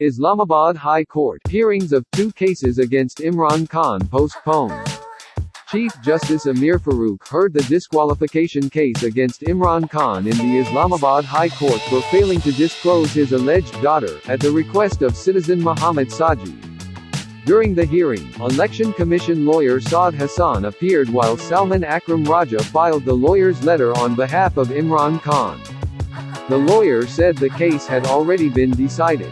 Islamabad High Court. Hearings of two cases against Imran Khan postponed. Chief Justice Amir Farooq heard the disqualification case against Imran Khan in the Islamabad High Court for failing to disclose his alleged daughter, at the request of citizen Muhammad Saji. During the hearing, Election Commission lawyer Saad Hassan appeared while Salman Akram Raja filed the lawyer's letter on behalf of Imran Khan. The lawyer said the case had already been decided.